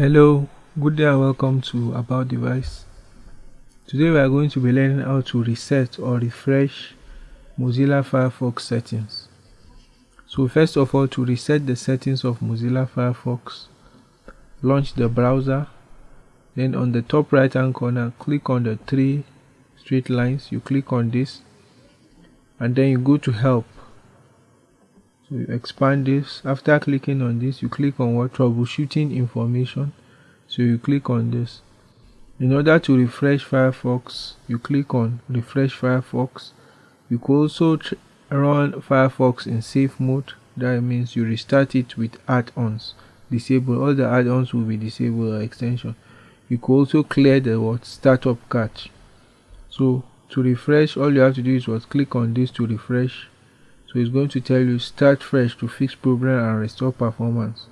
Hello, good day and welcome to About Device. Today we are going to be learning how to reset or refresh Mozilla Firefox settings. So first of all, to reset the settings of Mozilla Firefox, launch the browser. Then on the top right hand corner, click on the three straight lines. You click on this and then you go to help so you expand this. After clicking on this you click on what? Troubleshooting information. So you click on this. In order to refresh firefox you click on refresh firefox. You could also run firefox in safe mode. That means you restart it with add-ons. Disable all the add-ons will be disabled or extension. You could also clear the what? Startup cache so to refresh all you have to do is what? Click on this to refresh so it's going to tell you start fresh to fix problem and restore performance.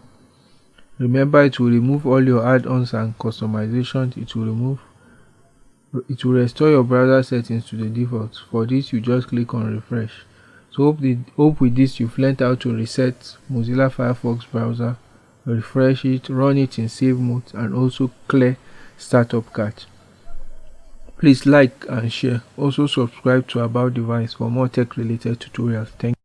Remember it will remove all your add-ons and customizations. It will remove it will restore your browser settings to the default. For this you just click on refresh. So hope, the, hope with this you've learned how to reset mozilla firefox browser refresh it run it in safe mode and also clear startup cache Please like and share. Also subscribe to About Device for more tech related tutorials. Thank